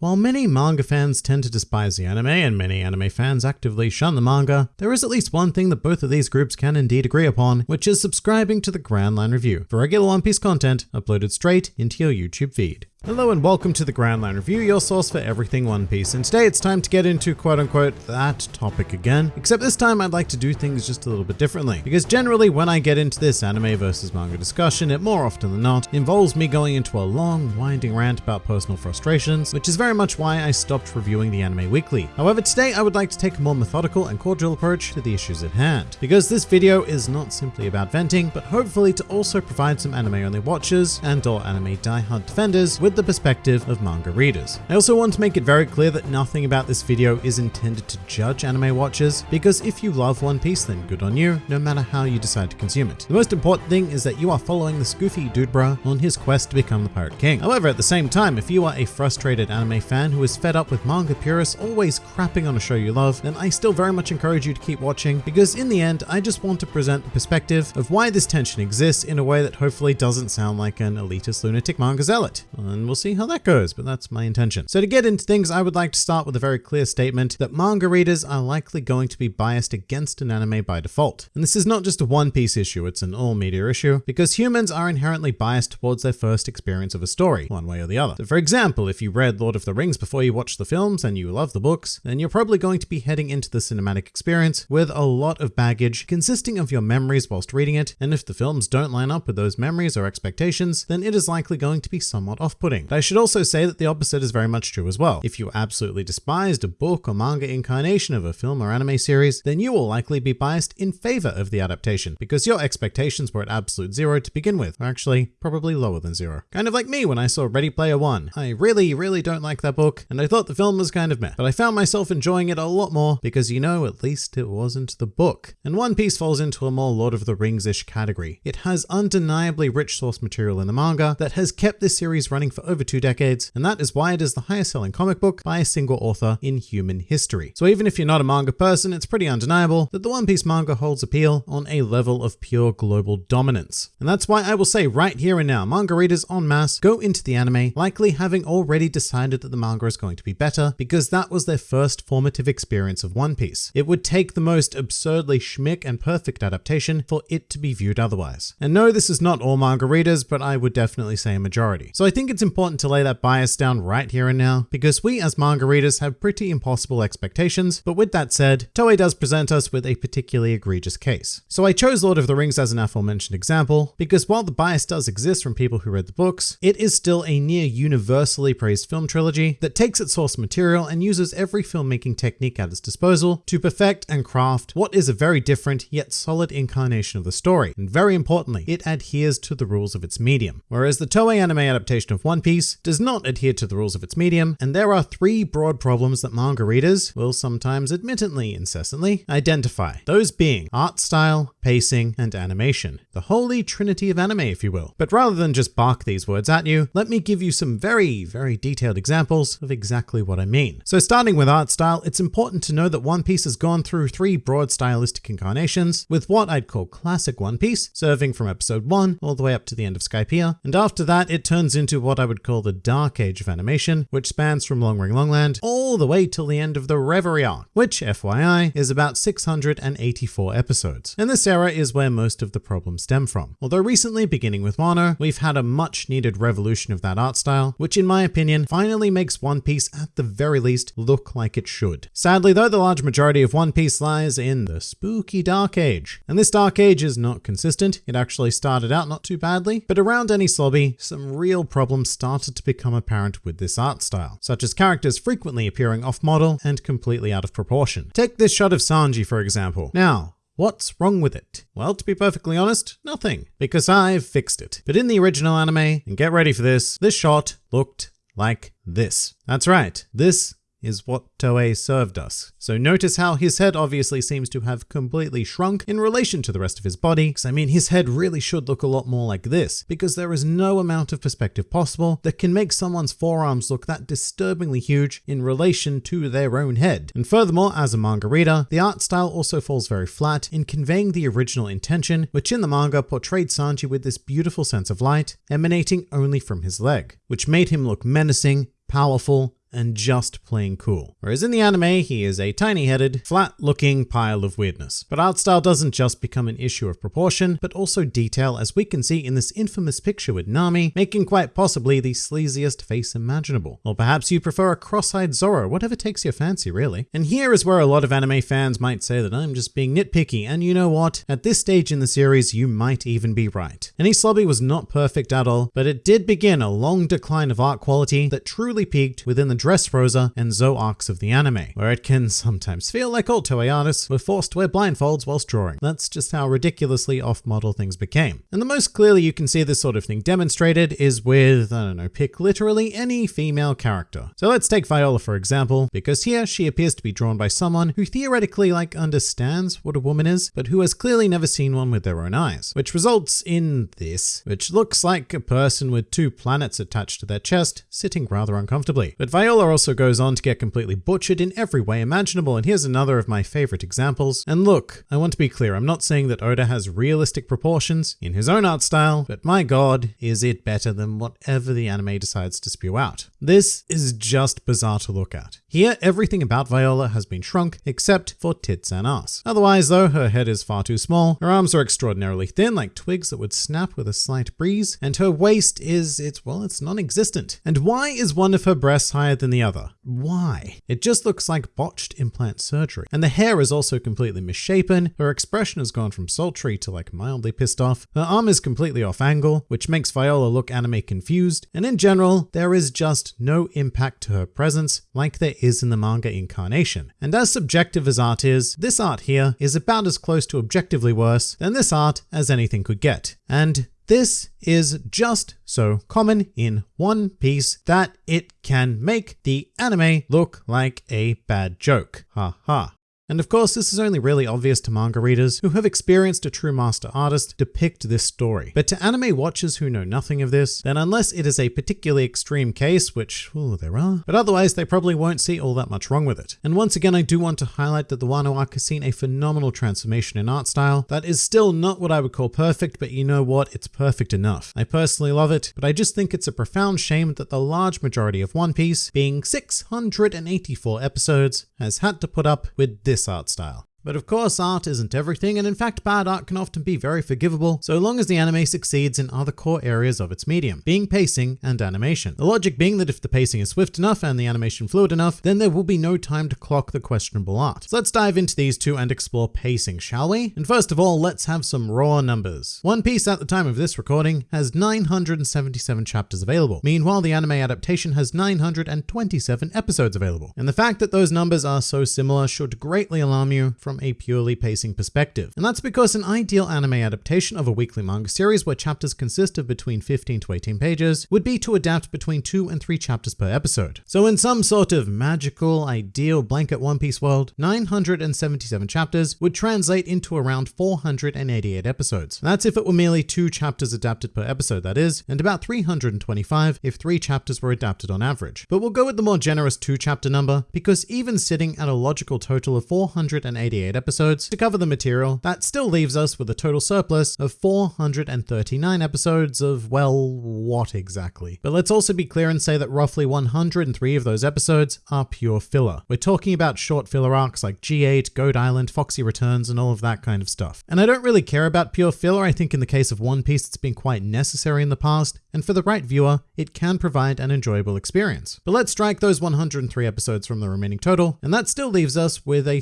While many manga fans tend to despise the anime and many anime fans actively shun the manga, there is at least one thing that both of these groups can indeed agree upon, which is subscribing to the Grand Line Review for regular One Piece content uploaded straight into your YouTube feed. Hello and welcome to the Grand Line Review, your source for everything One Piece. And today it's time to get into quote unquote that topic again. Except this time I'd like to do things just a little bit differently. Because generally when I get into this anime versus manga discussion, it more often than not involves me going into a long, winding rant about personal frustrations, which is very much why I stopped reviewing the anime weekly. However, today I would like to take a more methodical and cordial approach to the issues at hand. Because this video is not simply about venting, but hopefully to also provide some anime only watchers and or anime diehard defenders with with the perspective of manga readers. I also want to make it very clear that nothing about this video is intended to judge anime watchers, because if you love One Piece then good on you, no matter how you decide to consume it. The most important thing is that you are following the goofy dude bra on his quest to become the Pirate King. However, at the same time, if you are a frustrated anime fan who is fed up with manga purists always crapping on a show you love, then I still very much encourage you to keep watching, because in the end, I just want to present the perspective of why this tension exists in a way that hopefully doesn't sound like an elitist lunatic manga zealot. And and we'll see how that goes, but that's my intention. So to get into things, I would like to start with a very clear statement that manga readers are likely going to be biased against an anime by default. And this is not just a One Piece issue, it's an all media issue, because humans are inherently biased towards their first experience of a story, one way or the other. So for example, if you read Lord of the Rings before you watched the films and you love the books, then you're probably going to be heading into the cinematic experience with a lot of baggage consisting of your memories whilst reading it, and if the films don't line up with those memories or expectations, then it is likely going to be somewhat off-putting but I should also say that the opposite is very much true as well. If you absolutely despised a book or manga incarnation of a film or anime series, then you will likely be biased in favor of the adaptation because your expectations were at absolute zero to begin with, or actually probably lower than zero. Kind of like me when I saw Ready Player One. I really, really don't like that book, and I thought the film was kind of meh, but I found myself enjoying it a lot more because you know, at least it wasn't the book. And One Piece falls into a more Lord of the Rings-ish category. It has undeniably rich source material in the manga that has kept this series running for for over two decades, and that is why it is the highest selling comic book by a single author in human history. So even if you're not a manga person, it's pretty undeniable that the One Piece manga holds appeal on a level of pure global dominance. And that's why I will say right here and now, manga readers en masse go into the anime likely having already decided that the manga is going to be better because that was their first formative experience of One Piece. It would take the most absurdly schmick and perfect adaptation for it to be viewed otherwise. And no, this is not all manga readers, but I would definitely say a majority. So I think it's important to lay that bias down right here and now, because we as manga readers have pretty impossible expectations, but with that said, Toei does present us with a particularly egregious case. So I chose Lord of the Rings as an aforementioned example, because while the bias does exist from people who read the books, it is still a near universally praised film trilogy that takes its source material and uses every filmmaking technique at its disposal to perfect and craft what is a very different yet solid incarnation of the story. And very importantly, it adheres to the rules of its medium. Whereas the Toei anime adaptation of One one Piece does not adhere to the rules of its medium, and there are three broad problems that manga readers will sometimes admittedly incessantly identify. Those being art style, pacing, and animation. The holy trinity of anime, if you will. But rather than just bark these words at you, let me give you some very, very detailed examples of exactly what I mean. So starting with art style, it's important to know that One Piece has gone through three broad stylistic incarnations, with what I'd call classic One Piece, serving from episode 1 all the way up to the end of Skypiea, and after that it turns into what I would call the Dark Age of animation, which spans from Long Ring Longland all the way till the end of the Reverie arc, which, FYI, is about 684 episodes. And this era is where most of the problems stem from. Although recently, beginning with Wano, we've had a much needed revolution of that art style, which in my opinion finally makes One Piece at the very least look like it should. Sadly though, the large majority of One Piece lies in the spooky Dark Age. And this Dark Age is not consistent, it actually started out not too badly, but around Enies Lobby, some real problems started to become apparent with this art style, such as characters frequently appearing off-model and completely out of proportion. Take this shot of Sanji for example. Now, What's wrong with it? Well, to be perfectly honest, nothing, because I've fixed it. But in the original anime, and get ready for this, this shot looked like this. That's right, this is what Toei served us. So notice how his head obviously seems to have completely shrunk in relation to the rest of his body, because I mean his head really should look a lot more like this, because there is no amount of perspective possible that can make someone's forearms look that disturbingly huge in relation to their own head. And furthermore, as a manga reader, the art style also falls very flat in conveying the original intention, which in the manga portrayed Sanji with this beautiful sense of light emanating only from his leg, which made him look menacing, powerful, and just plain cool. Whereas in the anime, he is a tiny headed, flat looking pile of weirdness. But art style doesn't just become an issue of proportion, but also detail, as we can see in this infamous picture with Nami, making quite possibly the sleaziest face imaginable. Or perhaps you prefer a cross eyed Zoro, whatever takes your fancy, really. And here is where a lot of anime fans might say that I'm just being nitpicky, and you know what? At this stage in the series, you might even be right. Enies Lobby was not perfect at all, but it did begin a long decline of art quality that truly peaked within the Dressrosa and Zou arcs of the anime, where it can sometimes feel like all artists were forced to wear blindfolds whilst drawing. That's just how ridiculously off-model things became. And the most clearly you can see this sort of thing demonstrated is with, I don't know, pick literally any female character. So let's take Viola for example, because here she appears to be drawn by someone who theoretically like understands what a woman is, but who has clearly never seen one with their own eyes, which results in this, which looks like a person with two planets attached to their chest, sitting rather uncomfortably. But Viola also goes on to get completely butchered in every way imaginable, and here's another of my favorite examples. And look, I want to be clear, I'm not saying that Oda has realistic proportions in his own art style, but my god, is it better than whatever the anime decides to spew out. This is just bizarre to look at. Here, everything about Viola has been shrunk except for tits and ass. Otherwise though, her head is far too small, her arms are extraordinarily thin like twigs that would snap with a slight breeze, and her waist is, it's, well, it's non-existent. And why is one of her breasts higher than the other? Why? It just looks like botched implant surgery. And the hair is also completely misshapen, her expression has gone from sultry to like mildly pissed off, her arm is completely off angle, which makes Viola look anime confused, and in general, there is just no impact to her presence like there is in the manga incarnation. And as subjective as art is, this art here is about as close to objectively worse than this art as anything could get. And this is just so common in One Piece that it can make the anime look like a bad joke. Ha ha. And of course, this is only really obvious to manga readers who have experienced a true master artist depict this story. But to anime watchers who know nothing of this, then unless it is a particularly extreme case, which, oh, there are, but otherwise they probably won't see all that much wrong with it. And once again, I do want to highlight that the Wano arc has seen a phenomenal transformation in art style that is still not what I would call perfect, but you know what? It's perfect enough. I personally love it, but I just think it's a profound shame that the large majority of One Piece, being 684 episodes, has had to put up with this art style. But of course, art isn't everything, and in fact, bad art can often be very forgivable, so long as the anime succeeds in other core areas of its medium, being pacing and animation. The logic being that if the pacing is swift enough and the animation fluid enough, then there will be no time to clock the questionable art. So let's dive into these two and explore pacing, shall we? And first of all, let's have some raw numbers. One Piece at the time of this recording has 977 chapters available. Meanwhile, the anime adaptation has 927 episodes available. And the fact that those numbers are so similar should greatly alarm you from a purely pacing perspective. And that's because an ideal anime adaptation of a weekly manga series where chapters consist of between 15 to 18 pages would be to adapt between 2 and 3 chapters per episode. So in some sort of magical, ideal blanket One Piece world, 977 chapters would translate into around 488 episodes. That's if it were merely 2 chapters adapted per episode that is, and about 325 if 3 chapters were adapted on average. But we'll go with the more generous 2 chapter number because even sitting at a logical total of 488 episodes to cover the material, that still leaves us with a total surplus of 439 episodes of, well, what exactly? But let's also be clear and say that roughly 103 of those episodes are pure filler. We're talking about short filler arcs like G8, Goat Island, Foxy Returns, and all of that kind of stuff. And I don't really care about pure filler. I think in the case of One Piece, it's been quite necessary in the past, and for the right viewer, it can provide an enjoyable experience. But let's strike those 103 episodes from the remaining total, and that still leaves us with a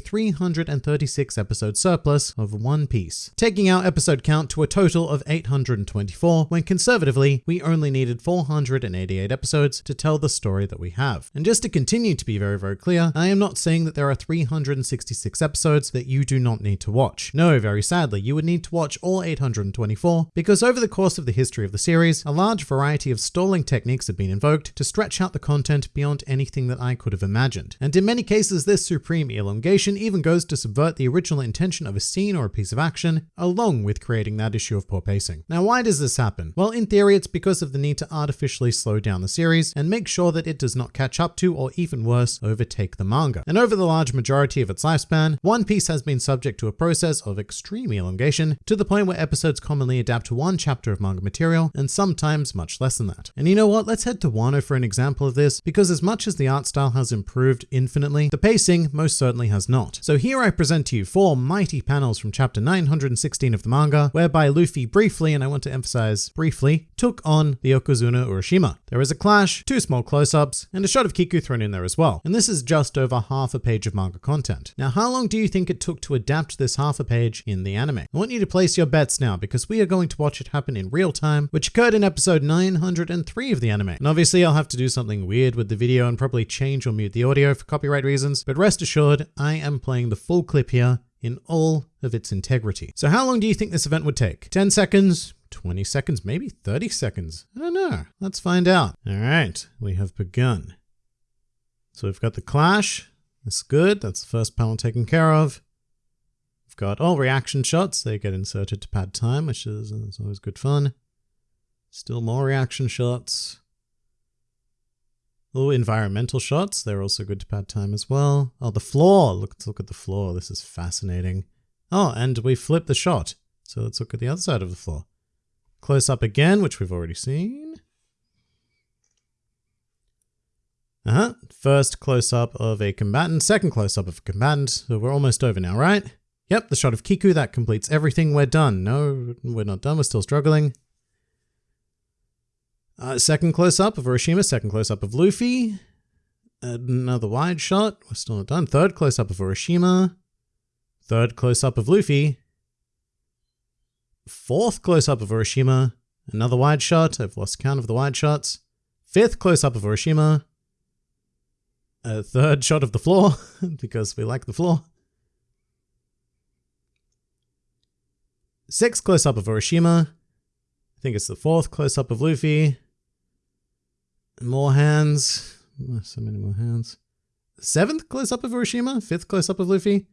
336 episode surplus of One Piece, taking our episode count to a total of 824 when conservatively we only needed 488 episodes to tell the story that we have. And just to continue to be very very clear, I am not saying that there are 366 episodes that you do not need to watch. No, very sadly, you would need to watch all 824 because over the course of the history of the series, a large variety of stalling techniques have been invoked to stretch out the content beyond anything that I could have imagined. And in many cases, this supreme elongation even goes to subvert subvert the original intention of a scene or a piece of action, along with creating that issue of poor pacing. Now, why does this happen? Well, in theory, it's because of the need to artificially slow down the series and make sure that it does not catch up to, or even worse, overtake the manga. And over the large majority of its lifespan, One Piece has been subject to a process of extreme elongation to the point where episodes commonly adapt to one chapter of manga material and sometimes much less than that. And you know what? Let's head to Wano for an example of this because as much as the art style has improved infinitely, the pacing most certainly has not. So here I present to you four mighty panels from chapter 916 of the manga, whereby Luffy briefly, and I want to emphasize briefly, took on the Yokozuna Urashima. There is a clash, two small close-ups, and a shot of Kiku thrown in there as well. And this is just over half a page of manga content. Now, how long do you think it took to adapt this half a page in the anime? I want you to place your bets now because we are going to watch it happen in real time, which occurred in episode 903 of the anime. And obviously I'll have to do something weird with the video and probably change or mute the audio for copyright reasons, but rest assured, I am playing the full clip here in all of its integrity. So how long do you think this event would take? 10 seconds, 20 seconds, maybe 30 seconds. I don't know. Let's find out. All right, we have begun. So we've got the clash. That's good. That's the first panel taken care of. We've got all reaction shots. They get inserted to pad time, which is, uh, is always good fun. Still more reaction shots. Oh, environmental shots. They're also good to pad time as well. Oh, the floor. Look, let's look at the floor. This is fascinating. Oh, and we flip the shot. So let's look at the other side of the floor. Close up again, which we've already seen. Uh-huh. First close up of a combatant, second close up of a combatant. So we're almost over now, right? Yep, the shot of Kiku, that completes everything. We're done. No, we're not done. We're still struggling. Uh, second close up of Urashima, second close up of Luffy. Another wide shot. We're still not done. Third close up of Urashima. Third close up of Luffy. Fourth close up of Urashima. Another wide shot. I've lost count of the wide shots. Fifth close up of Urashima. A third shot of the floor because we like the floor. Sixth close up of Urashima. I think it's the fourth close up of Luffy. More hands. So many more hands. Seventh close up of Urashima. Fifth close up of Luffy.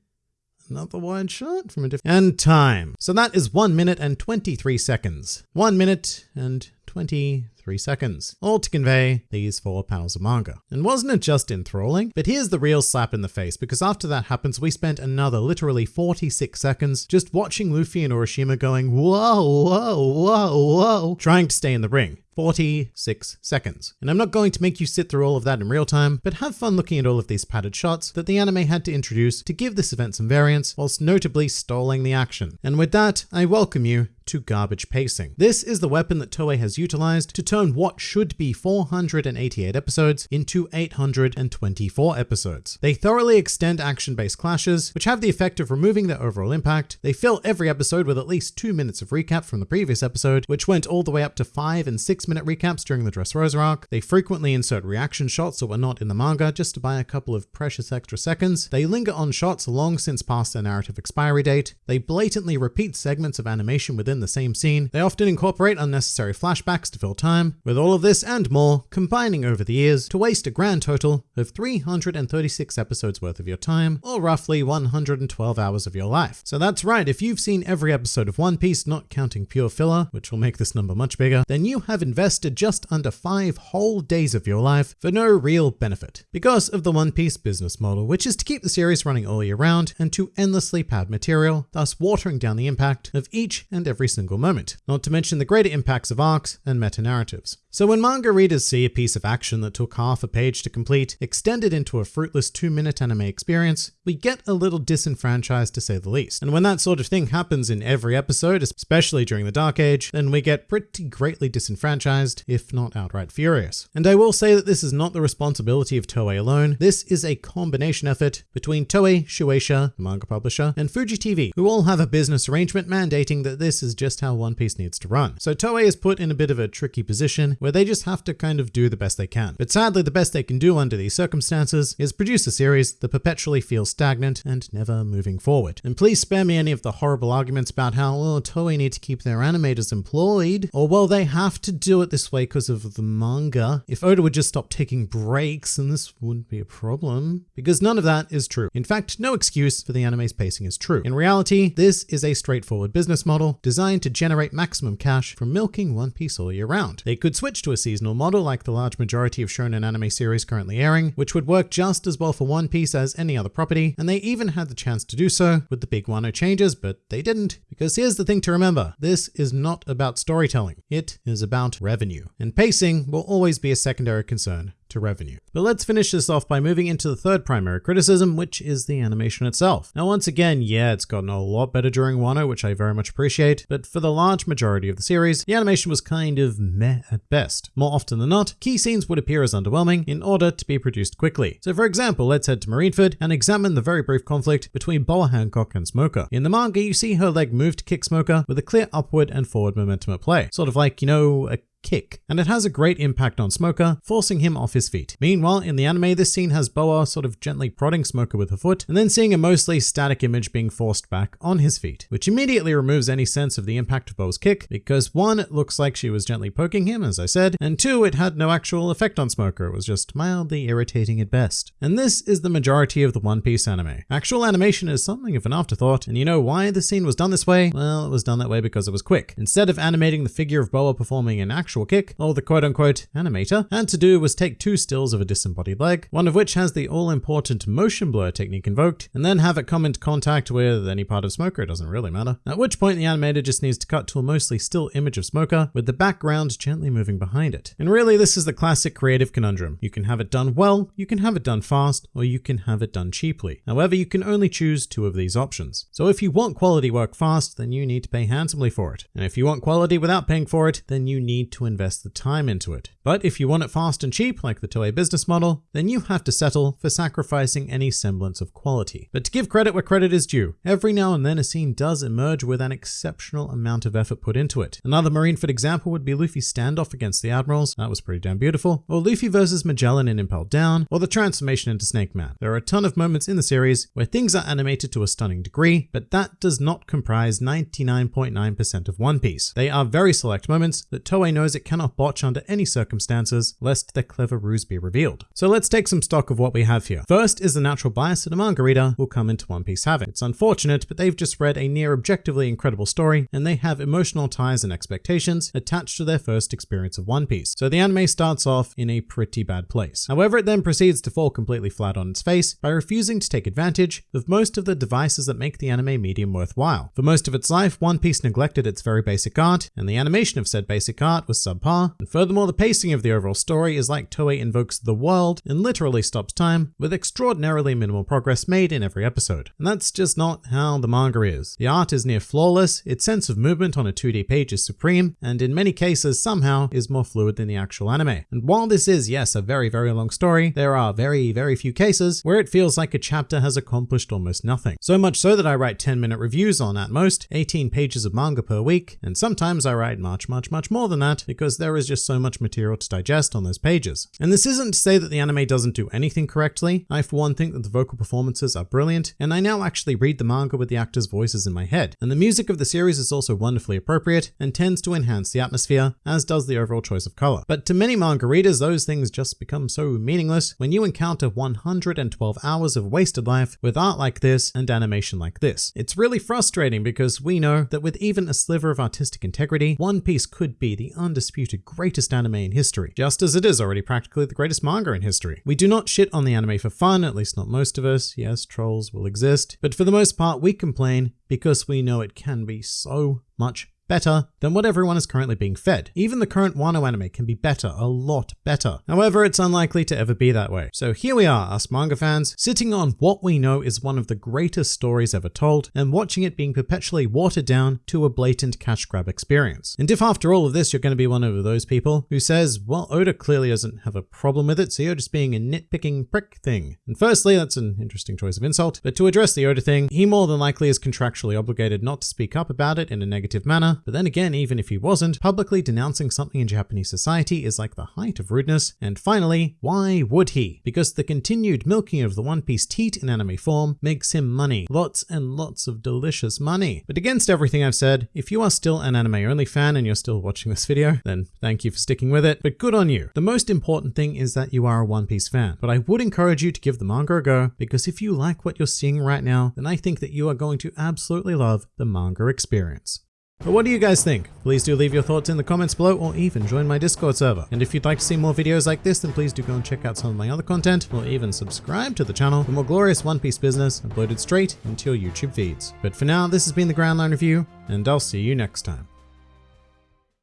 Another wide shot from a different. And time. So that is 1 minute and 23 seconds. 1 minute and 23 seconds, all to convey these four panels of manga. And wasn't it just enthralling? But here's the real slap in the face, because after that happens, we spent another literally 46 seconds just watching Luffy and Urashima going, whoa, whoa, whoa, whoa, trying to stay in the ring. 46 seconds. And I'm not going to make you sit through all of that in real time, but have fun looking at all of these padded shots that the anime had to introduce to give this event some variance, whilst notably stalling the action. And with that, I welcome you to garbage pacing. This is the weapon that Toei has utilized to turn what should be 488 episodes into 824 episodes. They thoroughly extend action-based clashes, which have the effect of removing their overall impact. They fill every episode with at least two minutes of recap from the previous episode, which went all the way up to five and six minute recaps during the Dressrosa arc. They frequently insert reaction shots that were not in the manga just to buy a couple of precious extra seconds. They linger on shots long since past their narrative expiry date. They blatantly repeat segments of animation within the same scene. They often incorporate unnecessary flashbacks to fill time. With all of this and more combining over the years to waste a grand total of 336 episodes worth of your time, or roughly 112 hours of your life. So that's right, if you've seen every episode of One Piece, not counting pure filler, which will make this number much bigger, then you have invested just under five whole days of your life for no real benefit. Because of the One Piece business model, which is to keep the series running all year round and to endlessly pad material, thus watering down the impact of each and every single moment, not to mention the greater impacts of arcs and meta-narratives. So when manga readers see a piece of action that took half a page to complete extended into a fruitless two minute anime experience, we get a little disenfranchised to say the least. And when that sort of thing happens in every episode, especially during the Dark Age, then we get pretty greatly disenfranchised, if not outright furious. And I will say that this is not the responsibility of Toei alone. This is a combination effort between Toei, Shueisha, the manga publisher, and Fuji TV, who all have a business arrangement mandating that this is just how One Piece needs to run. So Toei is put in a bit of a tricky position where they just have to kind of do the best they can. But sadly, the best they can do under these circumstances is produce a series that perpetually feels stagnant and never moving forward. And please spare me any of the horrible arguments about how, well, Toei need to keep their animators employed, or well, they have to do it this way because of the manga. If Oda would just stop taking breaks, then this wouldn't be a problem. Because none of that is true. In fact, no excuse for the anime's pacing is true. In reality, this is a straightforward business model designed to generate maximum cash from milking One Piece all year round. They could switch to a seasonal model like the large majority of shonen anime series currently airing, which would work just as well for One Piece as any other property, and they even had the chance to do so with the big Wano changes, but they didn't. Because here's the thing to remember, this is not about storytelling, it is about revenue. And pacing will always be a secondary concern to revenue. But let's finish this off by moving into the third primary criticism, which is the animation itself. Now, once again, yeah, it's gotten a lot better during Wano, which I very much appreciate, but for the large majority of the series, the animation was kind of meh at best. More often than not, key scenes would appear as underwhelming in order to be produced quickly. So for example, let's head to Marineford and examine the very brief conflict between Boa Hancock and Smoker. In the manga, you see her leg move to kick Smoker with a clear upward and forward momentum at play. Sort of like, you know, a kick, and it has a great impact on Smoker, forcing him off his feet. Meanwhile, in the anime, this scene has Boa sort of gently prodding Smoker with her foot, and then seeing a mostly static image being forced back on his feet, which immediately removes any sense of the impact of Boa's kick, because one, it looks like she was gently poking him, as I said, and two, it had no actual effect on Smoker, it was just mildly irritating at best. And this is the majority of the One Piece anime. Actual animation is something of an afterthought, and you know why the scene was done this way? Well, it was done that way because it was quick. Instead of animating the figure of Boa performing an actual actual kick, all the quote unquote animator and to do was take two stills of a disembodied leg, one of which has the all important motion blur technique invoked, and then have it come into contact with any part of Smoker, it doesn't really matter. At which point the animator just needs to cut to a mostly still image of Smoker with the background gently moving behind it. And really, this is the classic creative conundrum. You can have it done well, you can have it done fast, or you can have it done cheaply. However, you can only choose two of these options. So if you want quality work fast, then you need to pay handsomely for it. And if you want quality without paying for it, then you need to invest the time into it. But if you want it fast and cheap, like the Toei business model, then you have to settle for sacrificing any semblance of quality. But to give credit where credit is due, every now and then a scene does emerge with an exceptional amount of effort put into it. Another Marineford example would be Luffy's standoff against the Admirals, that was pretty damn beautiful, or Luffy versus Magellan in Impel Down, or the transformation into Snake Man. There are a ton of moments in the series where things are animated to a stunning degree, but that does not comprise 99.9% of One Piece. They are very select moments that Toei knows it cannot botch under any circumstances, lest their clever ruse be revealed. So let's take some stock of what we have here. First is the natural bias that a manga reader will come into One Piece having. It's unfortunate, but they've just read a near objectively incredible story, and they have emotional ties and expectations attached to their first experience of One Piece. So the anime starts off in a pretty bad place. However, it then proceeds to fall completely flat on its face by refusing to take advantage of most of the devices that make the anime medium worthwhile. For most of its life, One Piece neglected its very basic art, and the animation of said basic art was subpar, and furthermore, the pacing of the overall story is like Toei invokes the world and literally stops time, with extraordinarily minimal progress made in every episode. And that's just not how the manga is. The art is near flawless, its sense of movement on a 2D page is supreme, and in many cases somehow is more fluid than the actual anime. And while this is, yes, a very, very long story, there are very, very few cases where it feels like a chapter has accomplished almost nothing. So much so that I write 10 minute reviews on at most 18 pages of manga per week, and sometimes I write much, much, much more than that because there is just so much material to digest on those pages. And this isn't to say that the anime doesn't do anything correctly. I, for one, think that the vocal performances are brilliant, and I now actually read the manga with the actors' voices in my head. And the music of the series is also wonderfully appropriate and tends to enhance the atmosphere, as does the overall choice of color. But to many manga readers, those things just become so meaningless when you encounter 112 hours of wasted life with art like this and animation like this. It's really frustrating because we know that with even a sliver of artistic integrity, One Piece could be the undisputed greatest anime in history, just as it is already practically the greatest manga in history. We do not shit on the anime for fun, at least not most of us. Yes, trolls will exist, but for the most part, we complain because we know it can be so much better than what everyone is currently being fed. Even the current Wano anime can be better, a lot better. However, it's unlikely to ever be that way. So here we are, us manga fans, sitting on what we know is one of the greatest stories ever told, and watching it being perpetually watered down to a blatant cash grab experience. And if after all of this you're going to be one of those people who says, well, Oda clearly doesn't have a problem with it, so you're just being a nitpicking prick thing. And firstly, that's an interesting choice of insult, but to address the Oda thing, he more than likely is contractually obligated not to speak up about it in a negative manner, But then again, even if he wasn't, publicly denouncing something in Japanese society is like the height of rudeness. And finally, why would he? Because the continued milking of the One Piece teat in anime form makes him money. Lots and lots of delicious money. But against everything I've said, if you are still an anime only fan and you're still watching this video, then thank you for sticking with it. But good on you. The most important thing is that you are a One Piece fan. But I would encourage you to give the manga a go because if you like what you're seeing right now, then I think that you are going to absolutely love the manga experience. But what do you guys think? Please do leave your thoughts in the comments below or even join my Discord server. And if you'd like to see more videos like this, then please do go and check out some of my other content or even subscribe to the channel for more glorious One Piece business uploaded straight into your YouTube feeds. But for now, this has been the Grand Line Review, and I'll see you next time.